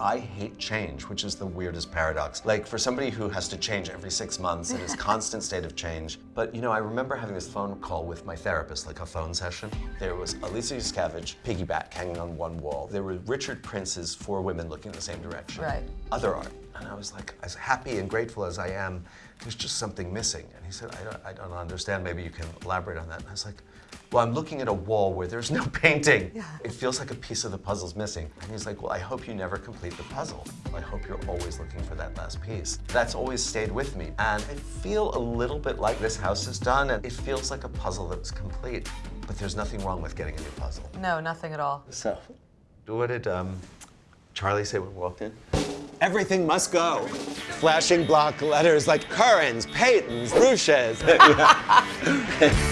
I hate change, which is the weirdest paradox. Like for somebody who has to change every six months and is constant state of change. But you know, I remember having this phone call with my therapist, like a phone session. There was a Lisa Yuskavage, piggyback hanging on one wall. There were Richard Prince's Four Women Looking in the Same Direction. Right. Other art. And I was like, as happy and grateful as I am, there's just something missing. And he said, I don't, I don't understand. Maybe you can elaborate on that. And I was like, well, I'm looking at a wall where there's no painting. Yeah. It feels like a piece of the puzzle's missing. And he's like, well, I hope you never complete the puzzle. I hope you're always looking for that last piece. That's always stayed with me. And I feel a little bit like this house is done, and it feels like a puzzle that was complete. But there's nothing wrong with getting a new puzzle. No, nothing at all. So, what did um, Charlie say when we walked in? Everything must go. Flashing block letters like Currins, Peytons, Ruschas.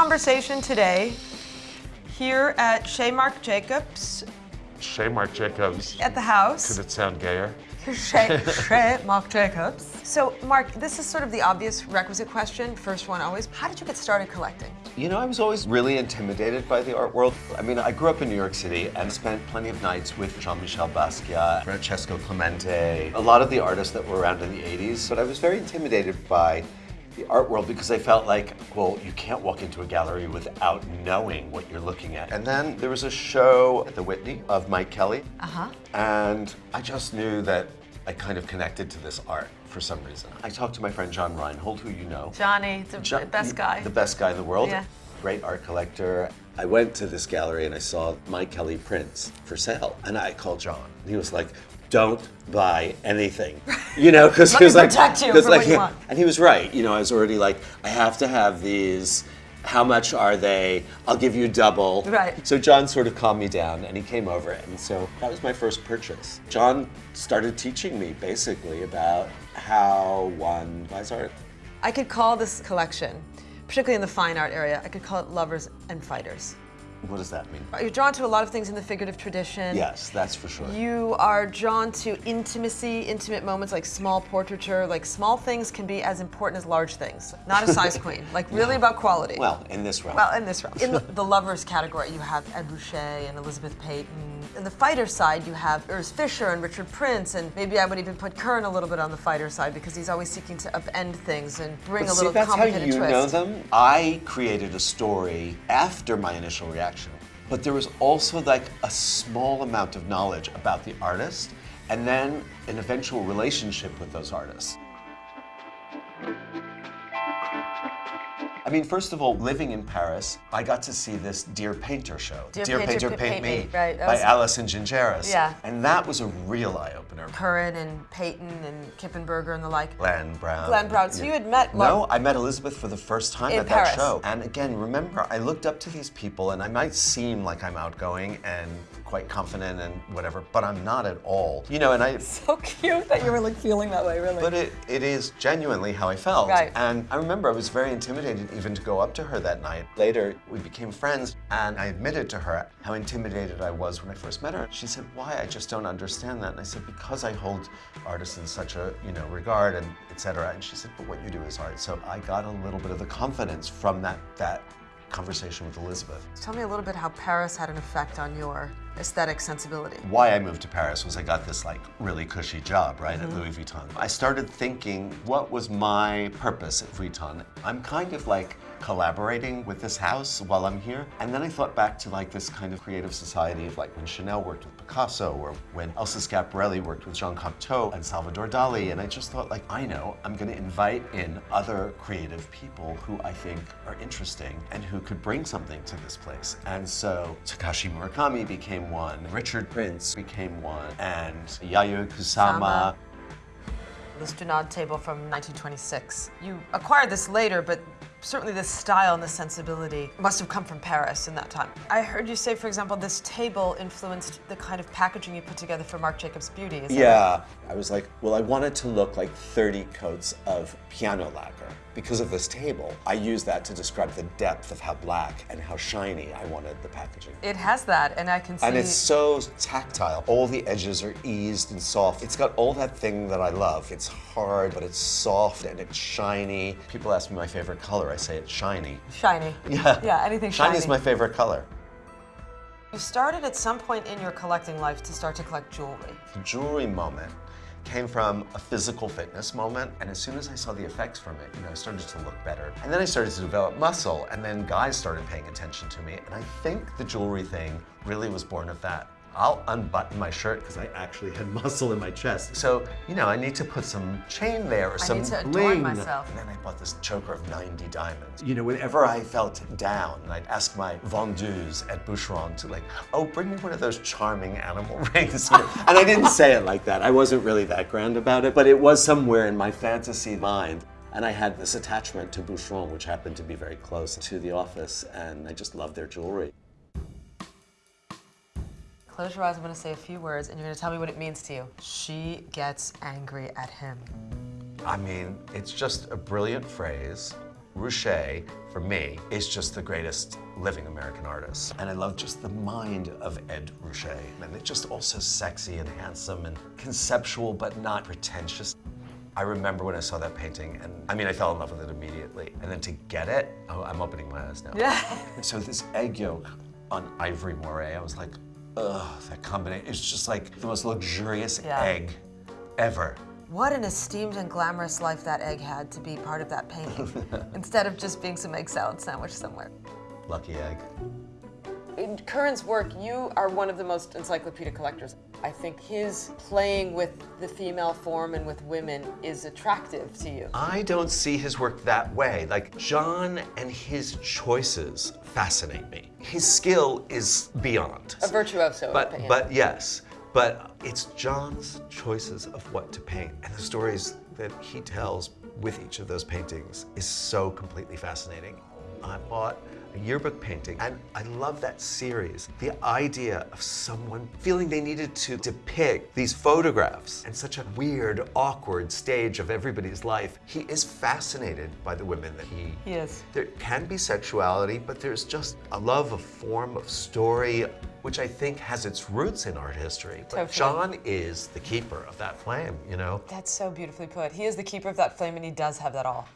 conversation today here at Chez Marc Jacobs Chez Marc Jacobs. at the house. Could it sound gayer? Chez, Chez Marc Jacobs. So, Mark, this is sort of the obvious requisite question. First one always. How did you get started collecting? You know, I was always really intimidated by the art world. I mean, I grew up in New York City and spent plenty of nights with Jean-Michel Basquiat, Francesco Clemente, a lot of the artists that were around in the 80s. But I was very intimidated by the art world because I felt like, well, you can't walk into a gallery without knowing what you're looking at. And then there was a show at the Whitney of Mike Kelley. Uh-huh. And I just knew that I kind of connected to this art for some reason. I talked to my friend John Reinhold, who you know. Johnny, the Jo- best guy. The best guy in the world. Yeah. Great art collector. I went to this gallery and I saw Mike Kelley prints for sale. And I called John. He was like, don't buy anything. You know, because he was like, protect you 'cause for like, what you want. And he was right. You know, I was already like, I have to have these. How much are they? I'll give you double. Right. So John sort of calmed me down and he came over and so that was my first purchase. John started teaching me basically about how one buys art. I could call this collection, particularly in the fine art area, I could call it lovers and fighters. What does that mean? You're drawn to a lot of things in the figurative tradition. Yes, that's for sure. You are drawn to intimacy, intimate moments like small portraiture. Like small things can be as important as large things. Not a size queen. Like really about quality. Well, in this realm. Well, in this realm. In the, the lovers category, you have Ed Ruscha and Elizabeth Peyton. In the fighter side, you have Urs Fischer and Richard Prince, and maybe I would even put Currin a little bit on the fighter side because he's always seeking to upend things and bring But a see, little that's how you twist. know them. I created a story after my initial reaction, but there was also like a small amount of knowledge about the artist and then an eventual relationship with those artists. I mean, first of all, living in Paris, I got to see this Dear Painter show. Dear Painter, Pa- Paint Me, right, by was- Alison Gingeras. Yeah. And that was a real Currin and Peyton and Kippenberger and the like. Glenn Brown. Glenn Brown. So you had met No, I met Elizabeth for the first time at Paris. that show. And again, remember, I looked up to these people, and I might seem like I'm outgoing and quite confident and whatever, but I'm not at all. You know, and I. So cute that you were like feeling that way, really. But it, it is genuinely how I felt. Right. And I remember I was very intimidated even to go up to her that night. Later, we became friends, and I admitted to her how intimidated I was when I first met her. She said, why? I just don't understand that. And I said, because I hold artists in such a, you know, regard and etc. And she said, but what you do is art. So I got a little bit of the confidence from that, that conversation with Elizabeth. Tell me a little bit how Paris had an effect on your aesthetic sensibility. why I moved to Paris was I got this like really cushy job, right, at mm-hmm. Louis Vuitton. I started thinking, what was my purpose at Vuitton? I'm kind of like collaborating with this house while I'm here. And then I thought back to like this kind of creative society of like when Chanel worked with Picasso or when Elsa Schiaparelli worked with Jean Cocteau and Salvador Dali. And I just thought like, I know, I'm gonna invite in other creative people who I think are interesting and who could bring something to this place. And so Takashi Murakami became one, Richard Prince became one, and Yayoi Kusama. Sama. Dunand table from 1926. You acquired this later, but certainly this style and this sensibility must have come from Paris in that time. I heard you say, for example, this table influenced the kind of packaging you put together for Marc Jacobs Beauty. Is right? Yeah, I was like, well, I wanted to look like 30 coats of piano lacquer. Because of this table, I use that to describe the depth of how black and how shiny I wanted the packaging. It has that, and I can see. And it's so tactile. All the edges are eased and soft. It's got all that thing that I love. It's hard, but it's soft and it's shiny. People ask me my favorite color. I say it's shiny. Shiny. Yeah. Yeah, anything Shiny shiny. is my favorite color. You started at some point in your collecting life to start to collect jewelry. The jewelry moment came from a physical fitness moment, and as soon as I saw the effects from it, you know, I started to look better. And then I started to develop muscle, and then guys started paying attention to me, and I think the jewelry thing really was born of that. I'll unbutton my shirt because I actually had muscle in my chest. So, you know, I need to put some chain there or some need to adorn myself. And then I bought this choker of 90 diamonds. You know, whenever I felt down, I'd ask my vendeuse at Boucheron to like, oh, bring me one of those charming animal rings. And I didn't say it like that. I wasn't really that grand about it, but it was somewhere in my fantasy mind. And I had this attachment to Boucheron, which happened to be very close to the office, and I just loved their jewelry. Close your eyes, I'm gonna say a few words and you're gonna tell me what it means to you. She gets angry at him. I mean, it's just a brilliant phrase. Ruscha, for me, is just the greatest living American artist. And I love just the mind of Ed Ruscha. And it's just also sexy and handsome and conceptual, but not pretentious. I remember when I saw that painting, and I mean, I fell in love with it immediately. And then to get it, oh, I'm opening my eyes now. Yeah. So this egg yolk on ivory moire, I was like, ugh, that combination. It's just like the most luxurious Yeah. egg ever. What an esteemed and glamorous life that egg had to be part of that painting, instead of just being some egg salad sandwich somewhere. Lucky egg. In Currin's work, you are one of the most encyclopedic collectors. I think his playing with the female form and with women is attractive to you. I don't see his work that way. Like, John and his choices fascinate me. His skill is beyond. A virtuoso. But, but yes, but it's John's choices of what to paint and the stories that he tells with each of those paintings is so completely fascinating. I bought a yearbook painting and I love that series. The idea of someone feeling they needed to depict these photographs in such a weird, awkward stage of everybody's life. He is fascinated by the women that he is. there can be sexuality, but there's just a love of form, of story, which I think has its roots in art history. But Totally. John is the keeper of that flame, you know? That's so beautifully put. He is the keeper of that flame and he does have that all.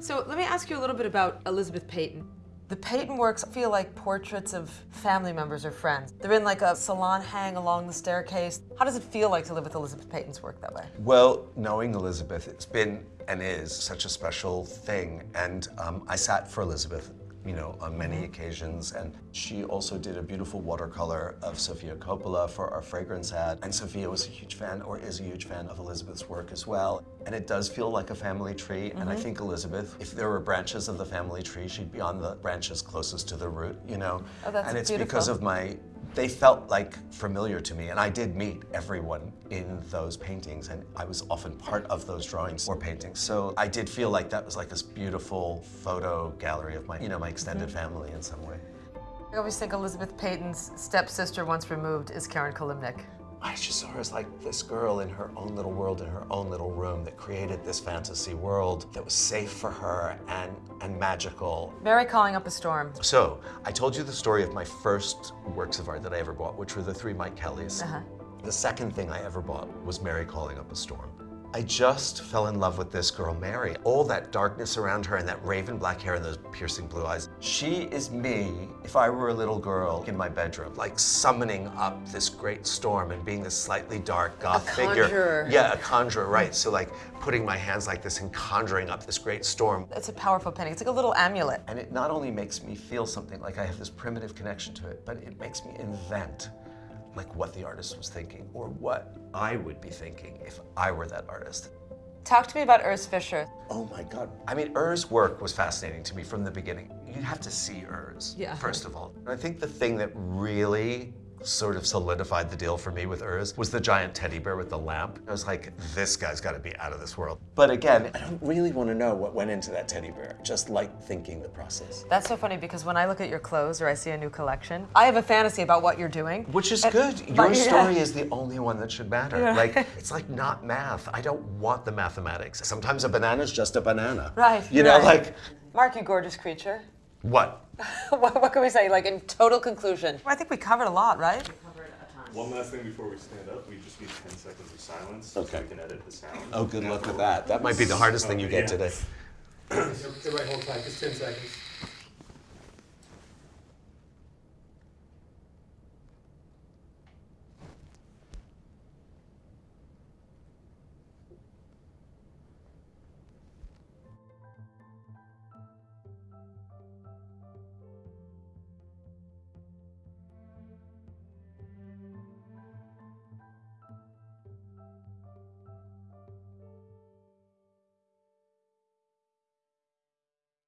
So let me ask you a little bit about Elizabeth Peyton. The Peyton works feel like portraits of family members or friends. They're in like a salon hang along the staircase. How does it feel like to live with Elizabeth Peyton's work that way? Well, knowing Elizabeth, it's been and is such a special thing. And um, I sat for Elizabeth, you know, on many mm-hmm. occasions. And she also did a beautiful watercolor of Sofia Coppola for our fragrance ad. And Sofia was a huge fan, or is a huge fan of Elizabeth's work as well. And it does feel like a family tree. And I mm-hmm. think Elizabeth, if there were branches of the family tree, she'd be on the branches closest to the root, you know? Oh, that's and it's because of my they felt like familiar to me and I did meet everyone in those paintings and I was often part of those drawings or paintings. So I did feel like that was like this beautiful photo gallery of my, you know, my extended mm-hmm. family in some way. I always think Elizabeth Peyton's stepsister once removed is Karen Kilimnik. I just saw her as like this girl in her own little world, in her own little room that created this fantasy world that was safe for her and, and magical. Mary calling up a storm. So, I told you the story of my first works of art that I ever bought, which were the three Mike Kelleys. Uh-huh. The second thing I ever bought was Mary Calling Up a Storm. I just fell in love with this girl, Mary. All that darkness around her and that raven black hair and those piercing blue eyes. She is me if I were a little girl in my bedroom, like summoning up this great storm and being this slightly dark goth figure. conjurer. Yeah, a conjurer, right. So like putting my hands like this and conjuring up this great storm. It's a powerful painting. It's like a little amulet. And it not only makes me feel something like I have this primitive connection to it, but it makes me invent like what the artist was thinking or what I would be thinking if I were that artist. Talk to me about Urs Fischer. Oh my God. I mean, Ur's work was fascinating to me from the beginning. You have to see Ur's, Yeah. first of all. And I think the thing that really sort of solidified the deal for me with Urs was the giant teddy bear with the lamp. I was like, this guy's got to be out of this world. But again, I don't really want to know what went into that teddy bear. Just like thinking the process. That's so funny because when I look at your clothes or I see a new collection, I have a fantasy about what you're doing. Which is And- good. Your yeah. story is the only one that should matter. Yeah. Like it's like not math. I don't want the mathematics. Sometimes a banana's just a banana. Right, You know, right. like Marc, you gorgeous creature. what? what, what can we say? Like in total conclusion. I think we covered a lot, right? One last thing before we stand up, we just need 10 seconds of silence. Okay. So we can edit the sound. Oh, good luck with that. That might be the hardest thing you get Yeah. today. Everybody hold tight, just ten seconds.